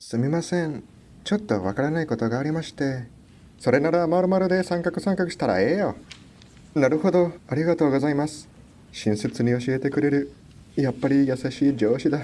すみません。ちょっとわからないことがありまして。それならまるまるで三角三角したらええよ。なるほど。ありがとうございます。親切に教えてくれる。やっぱり優しい上司だ。